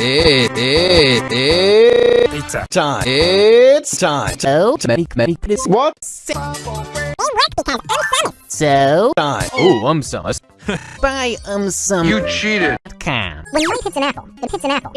It, it, it, It's time. It's time. So, to make many this What So, work because I'm Summit. so time? Oh, I'm sus. buy um some cheated. com. When money hits an apple, it hits an apple.